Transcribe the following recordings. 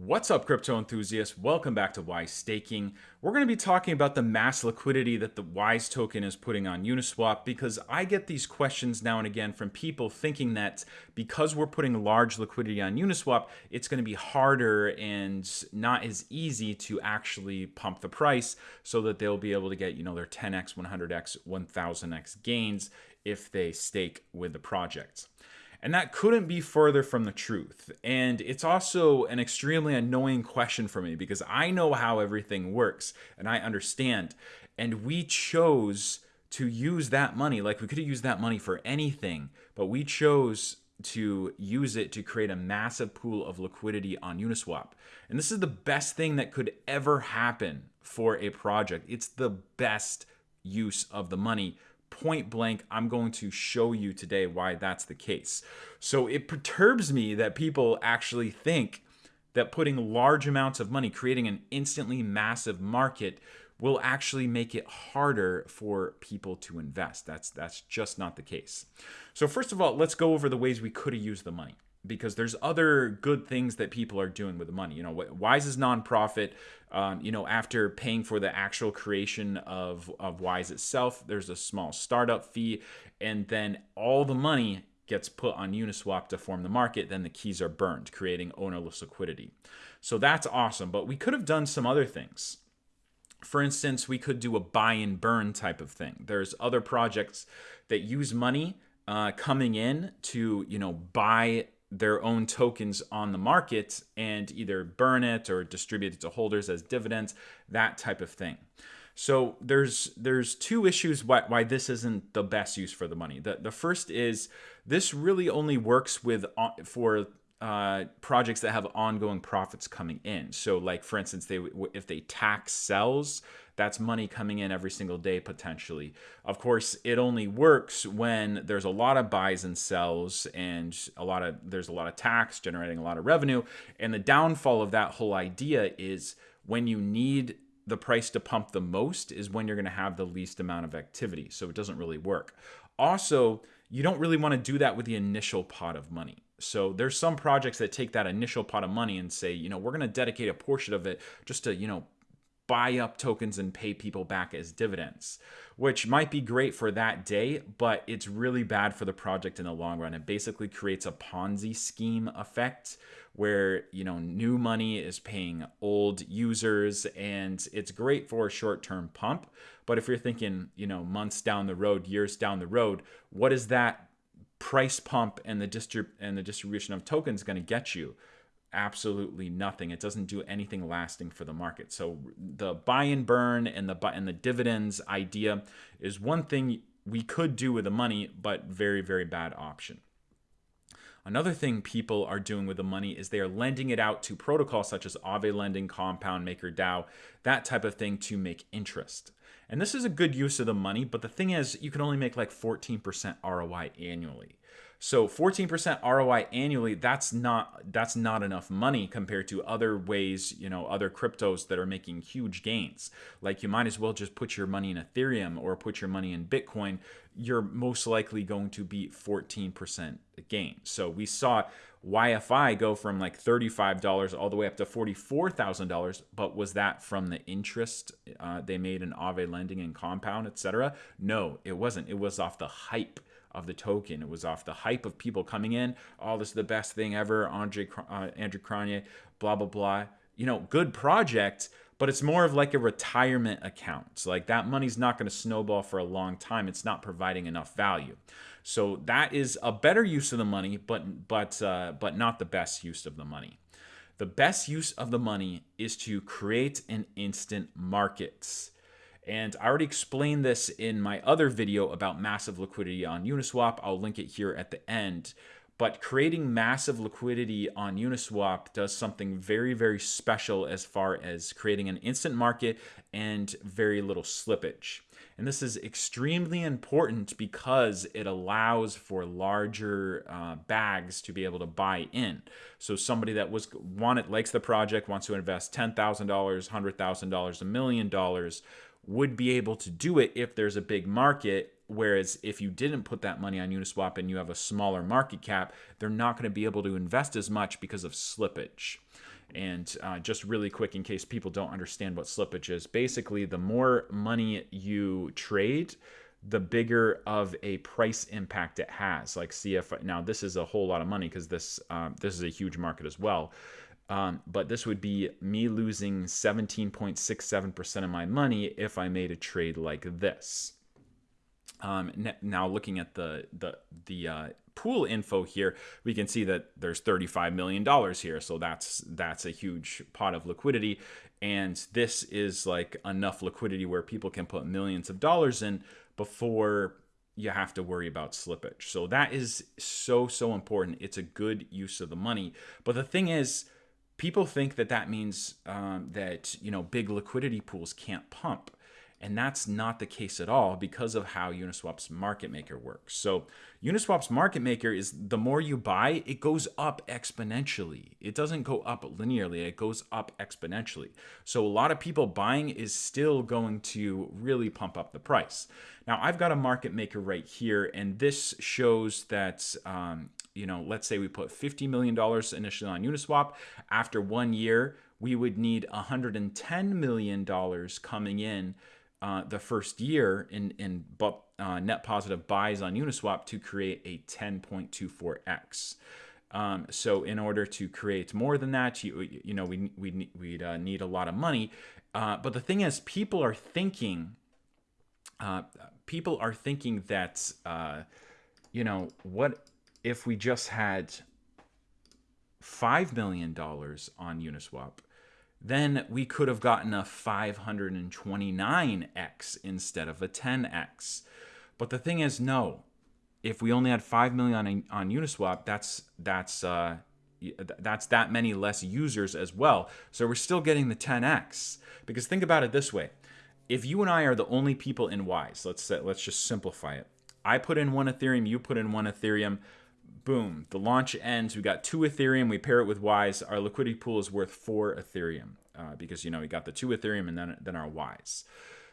What's up, crypto enthusiasts? Welcome back to Wise Staking. We're going to be talking about the mass liquidity that the Wise token is putting on Uniswap because I get these questions now and again from people thinking that because we're putting large liquidity on Uniswap, it's going to be harder and not as easy to actually pump the price so that they'll be able to get, you know, their 10x, 100x, 1000x gains if they stake with the project. And that couldn't be further from the truth. And it's also an extremely annoying question for me because I know how everything works and I understand. And we chose to use that money, like we could have used that money for anything, but we chose to use it to create a massive pool of liquidity on Uniswap. And this is the best thing that could ever happen for a project. It's the best use of the money point blank, I'm going to show you today why that's the case. So it perturbs me that people actually think that putting large amounts of money, creating an instantly massive market, will actually make it harder for people to invest. That's that's just not the case. So first of all, let's go over the ways we could have used the money because there's other good things that people are doing with the money. You know, Wise is nonprofit. Um, you know, after paying for the actual creation of of Wise itself, there's a small startup fee, and then all the money gets put on Uniswap to form the market. Then the keys are burned, creating ownerless liquidity. So that's awesome. But we could have done some other things. For instance, we could do a buy and burn type of thing. There's other projects that use money uh, coming in to you know buy their own tokens on the market and either burn it or distribute it to holders as dividends, that type of thing. So there's there's two issues why, why this isn't the best use for the money. The the first is this really only works with uh, for uh, projects that have ongoing profits coming in. So, like for instance, they if they tax sells, that's money coming in every single day potentially. Of course, it only works when there's a lot of buys and sells, and a lot of there's a lot of tax generating a lot of revenue. And the downfall of that whole idea is when you need the price to pump the most is when you're going to have the least amount of activity. So it doesn't really work. Also, you don't really want to do that with the initial pot of money. So there's some projects that take that initial pot of money and say, you know, we're going to dedicate a portion of it just to, you know, buy up tokens and pay people back as dividends, which might be great for that day, but it's really bad for the project in the long run. It basically creates a Ponzi scheme effect where, you know, new money is paying old users and it's great for a short-term pump, but if you're thinking, you know, months down the road, years down the road, what is that price pump and the distrib- and the distribution of tokens going to get you? Absolutely nothing. It doesn't do anything lasting for the market. So the buy and burn and the and the dividends idea is one thing we could do with the money, but very very bad option. Another thing people are doing with the money is they are lending it out to protocols such as Aave Lending, Compound, MakerDAO, that type of thing to make interest. And this is a good use of the money, but the thing is, you can only make like 14% ROI annually. So 14% ROI annually, that's not that's not enough money compared to other ways, you know, other cryptos that are making huge gains. Like you might as well just put your money in Ethereum or put your money in Bitcoin. You're most likely going to beat 14% gain. So we saw YFI go from like $35 all the way up to $44,000, but was that from the interest uh, they made in Aave lending and compound, etc.? No, it wasn't. It was off the hype of the token. It was off the hype of people coming in. Oh, this is the best thing ever. Andre, uh, Andrew Cronje, blah, blah, blah. You know, good project, but it's more of like a retirement account. So like that money's not going to snowball for a long time. It's not providing enough value. So that is a better use of the money, but but uh, but not the best use of the money. The best use of the money is to create an instant market. And I already explained this in my other video about massive liquidity on Uniswap. I'll link it here at the end. But creating massive liquidity on Uniswap does something very, very special as far as creating an instant market and very little slippage. And this is extremely important because it allows for larger uh, bags to be able to buy in. So somebody that was wanted likes the project, wants to invest $10,000, $100,000, a million dollars would be able to do it if there's a big market. Whereas if you didn't put that money on Uniswap and you have a smaller market cap, they're not going to be able to invest as much because of slippage. And uh, just really quick, in case people don't understand what slippage is, basically, the more money you trade, the bigger of a price impact it has. Like CF now, this is a whole lot of money because this um, this is a huge market as well. Um, but this would be me losing 17.67% of my money if I made a trade like this. Um, now looking at the the the uh, pool info here, we can see that there's 35 million dollars here, so that's that's a huge pot of liquidity, and this is like enough liquidity where people can put millions of dollars in before you have to worry about slippage. So that is so so important. It's a good use of the money, but the thing is people think that that means um, that you know big liquidity pools can't pump and that's not the case at all because of how Uniswap's market maker works. So Uniswap's market maker is the more you buy, it goes up exponentially. It doesn't go up linearly, it goes up exponentially. So a lot of people buying is still going to really pump up the price. Now I've got a market maker right here, and this shows that um, you know, let's say we put $50 million initially on Uniswap. After one year, we would need $110 million coming in uh, the first year in, in uh, net positive buys on Uniswap to create a 10.24x. Um, so in order to create more than that, you, you know, we, we, we'd uh, need a lot of money. Uh, but the thing is, people are thinking, uh, people are thinking that, uh, you know, what if we just had $5 million on Uniswap, then we could have gotten a 529x instead of a 10x. But the thing is, no. If we only had 5 million on, on Uniswap, that's that's uh, that's that many less users as well. So we're still getting the 10x. Because think about it this way: if you and I are the only people in Wise, let's say, let's just simplify it. I put in one Ethereum, you put in one Ethereum boom, the launch ends. We got two Ethereum. We pair it with Wise. Our liquidity pool is worth four Ethereum uh, because you know we got the two Ethereum and then then our Wise.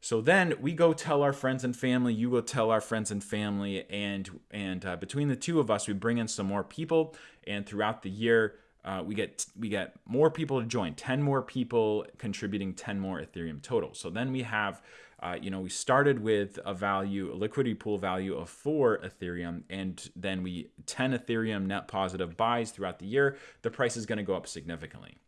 So then we go tell our friends and family. You go tell our friends and family, and and uh, between the two of us, we bring in some more people. And throughout the year, uh, we get we get more people to join. Ten more people contributing ten more Ethereum total. So then we have uh, you know, we started with a value, a liquidity pool value of four Ethereum, and then we 10 Ethereum net positive buys throughout the year. The price is going to go up significantly.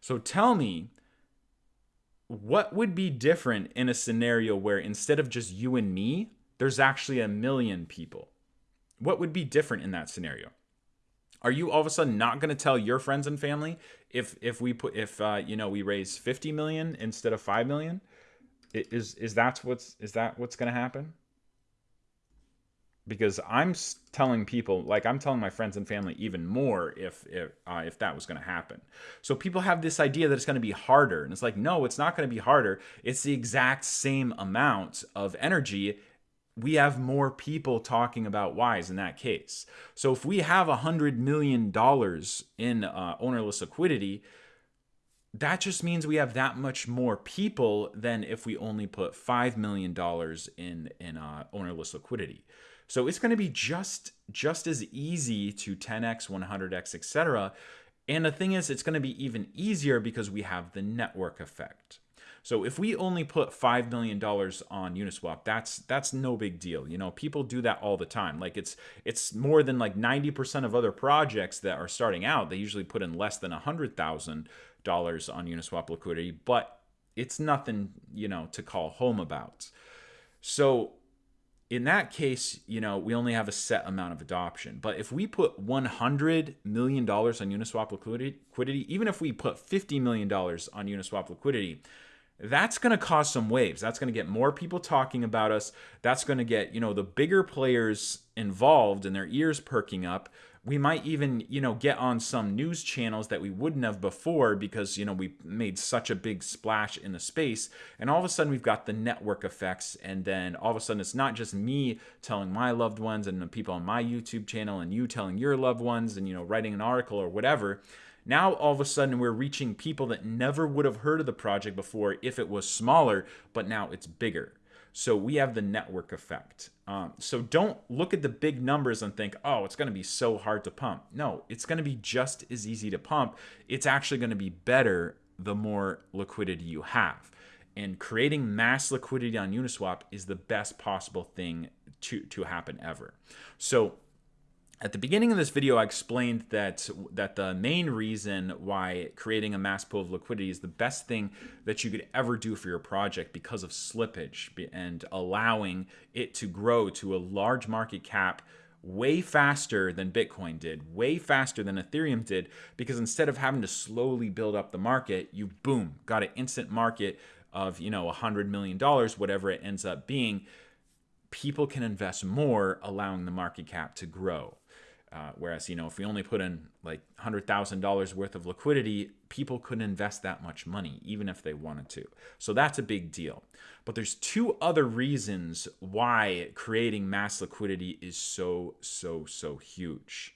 So tell me, what would be different in a scenario where instead of just you and me, there's actually a million people? What would be different in that scenario? Are you all of a sudden not going to tell your friends and family if if we put if uh, you know we raise 50 million instead of 5 million? Is is that what's is that what's going to happen? Because I'm telling people, like I'm telling my friends and family, even more if if uh, if that was going to happen. So people have this idea that it's going to be harder, and it's like, no, it's not going to be harder. It's the exact same amount of energy we have more people talking about Wise in that case. So if we have a hundred million dollars in uh, ownerless liquidity, that just means we have that much more people than if we only put $5 million in, in uh, ownerless liquidity. So it's going to be just just as easy to 10x, 100x, etc. And the thing is, it's going to be even easier because we have the network effect. So if we only put $5 million on Uniswap, that's that's no big deal. You know, people do that all the time. Like it's it's more than like 90% of other projects that are starting out, they usually put in less than 100,000 dollars on Uniswap liquidity, but it's nothing, you know, to call home about. So in that case, you know, we only have a set amount of adoption. But if we put $100 million on Uniswap liquidity, even if we put $50 million on Uniswap liquidity, that's going to cause some waves. That's going to get more people talking about us. That's going to get, you know, the bigger players involved and their ears perking up we might even you know get on some news channels that we wouldn't have before because you know we made such a big splash in the space and all of a sudden we've got the network effects and then all of a sudden it's not just me telling my loved ones and the people on my youtube channel and you telling your loved ones and you know writing an article or whatever now all of a sudden we're reaching people that never would have heard of the project before if it was smaller but now it's bigger So we have the network effect. Um, so don't look at the big numbers and think, oh, it's going to be so hard to pump. No, it's going to be just as easy to pump. It's actually going to be better the more liquidity you have. And creating mass liquidity on Uniswap is the best possible thing to, to happen ever. So at the beginning of this video, I explained that that the main reason why creating a mass pool of liquidity is the best thing that you could ever do for your project because of slippage and allowing it to grow to a large market cap way faster than Bitcoin did, way faster than Ethereum did, because instead of having to slowly build up the market, you boom, got an instant market of, you know, a hundred million dollars, whatever it ends up being. People can invest more, allowing the market cap to grow. Uh, whereas, you know, if we only put in like $100,000 worth of liquidity, people couldn't invest that much money, even if they wanted to. So that's a big deal. But there's two other reasons why creating mass liquidity is so, so, so huge.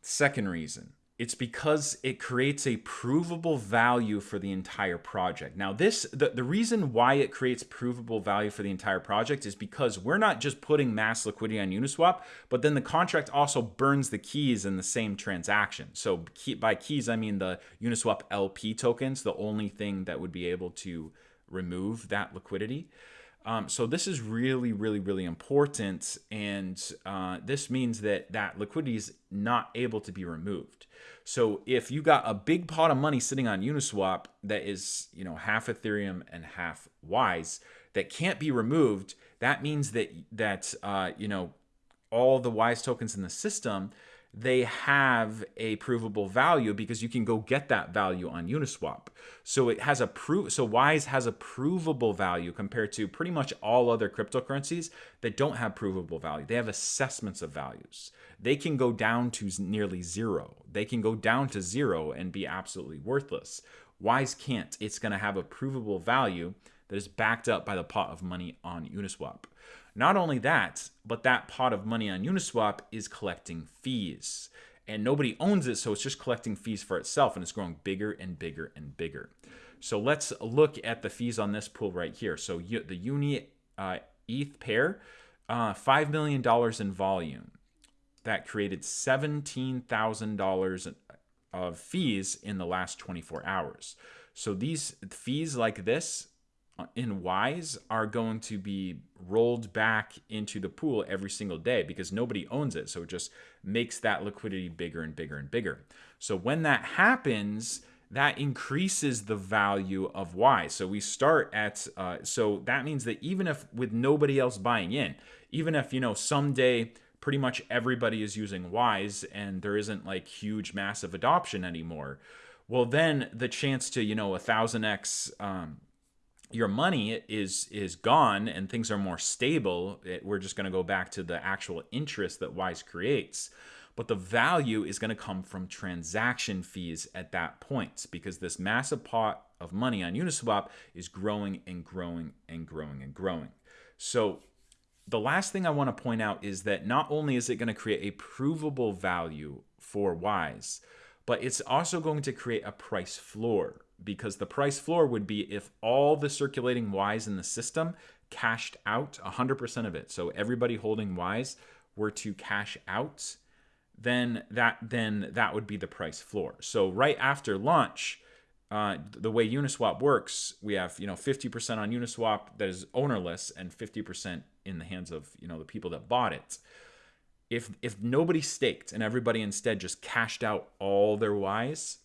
Second reason it's because it creates a provable value for the entire project. Now, this the, the reason why it creates provable value for the entire project is because we're not just putting mass liquidity on Uniswap, but then the contract also burns the keys in the same transaction. So key, by keys, I mean the Uniswap LP tokens, the only thing that would be able to remove that liquidity. Um, so this is really, really, really important, and uh, this means that that liquidity is not able to be removed. So if you got a big pot of money sitting on Uniswap that is, you know, half Ethereum and half Wise that can't be removed, that means that that uh, you know all the Wise tokens in the system they have a provable value because you can go get that value on Uniswap. So it has a proof so Wise has a provable value compared to pretty much all other cryptocurrencies that don't have provable value. They have assessments of values. They can go down to nearly zero. They can go down to zero and be absolutely worthless. Wise can't. It's going to have a provable value that is backed up by the pot of money on Uniswap. Not only that, but that pot of money on Uniswap is collecting fees. And nobody owns it, so it's just collecting fees for itself and it's growing bigger and bigger and bigger. So let's look at the fees on this pool right here. So the Uni uh, ETH pair, uh, $5 million in volume. That created $17,000 of fees in the last 24 hours. So these fees like this in Wise are going to be rolled back into the pool every single day because nobody owns it. So it just makes that liquidity bigger and bigger and bigger. So when that happens, that increases the value of Wise. So we start at, uh, so that means that even if with nobody else buying in, even if, you know, someday pretty much everybody is using Wise and there isn't like huge massive adoption anymore, well, then the chance to, you know, a thousand X, um, your money is is gone and things are more stable it, we're just going to go back to the actual interest that wise creates. But the value is going to come from transaction fees at that point because this massive pot of money on uniswap is growing and growing and growing and growing. So the last thing i want to point out is that not only is it going to create a provable value for wise but it's also going to create a price floor because the price floor would be if all the circulating Wise in the system cashed out 100% of it. So everybody holding Wise were to cash out, then that then that would be the price floor. So right after launch, uh, the way Uniswap works, we have you know 50% on Uniswap that is ownerless and 50% in the hands of you know the people that bought it. If if nobody staked and everybody instead just cashed out all their Wise,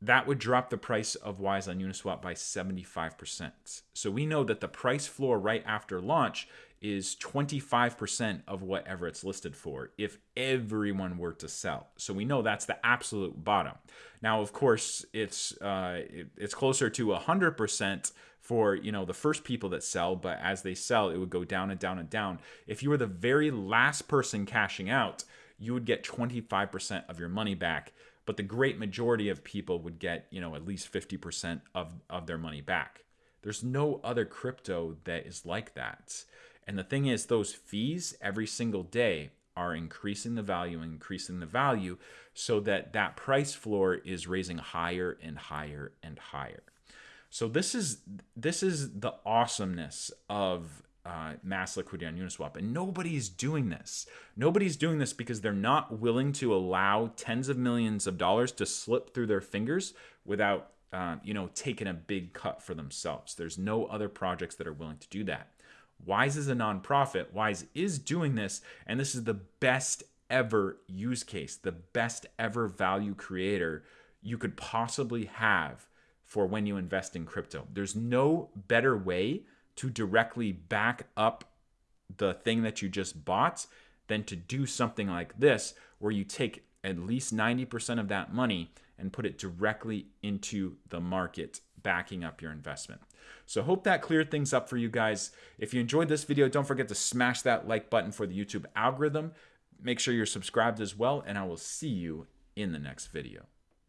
that would drop the price of Wise on Uniswap by 75%. So we know that the price floor right after launch is 25% of whatever it's listed for if everyone were to sell. So we know that's the absolute bottom. Now, of course, it's uh, it's closer to 100% for you know the first people that sell, but as they sell, it would go down and down and down. If you were the very last person cashing out, you would get 25% of your money back but the great majority of people would get, you know, at least 50% of, of their money back. There's no other crypto that is like that. And the thing is, those fees every single day are increasing the value, increasing the value, so that that price floor is raising higher and higher and higher. So this is this is the awesomeness of uh, mass liquidity on Uniswap, and nobody's doing this. Nobody's doing this because they're not willing to allow tens of millions of dollars to slip through their fingers without uh, you know taking a big cut for themselves. There's no other projects that are willing to do that. Wise is a nonprofit. Wise is doing this, and this is the best ever use case, the best ever value creator you could possibly have for when you invest in crypto. There's no better way to directly back up the thing that you just bought than to do something like this, where you take at least 90% of that money and put it directly into the market, backing up your investment. So hope that cleared things up for you guys. If you enjoyed this video, don't forget to smash that like button for the YouTube algorithm. Make sure you're subscribed as well, and I will see you in the next video.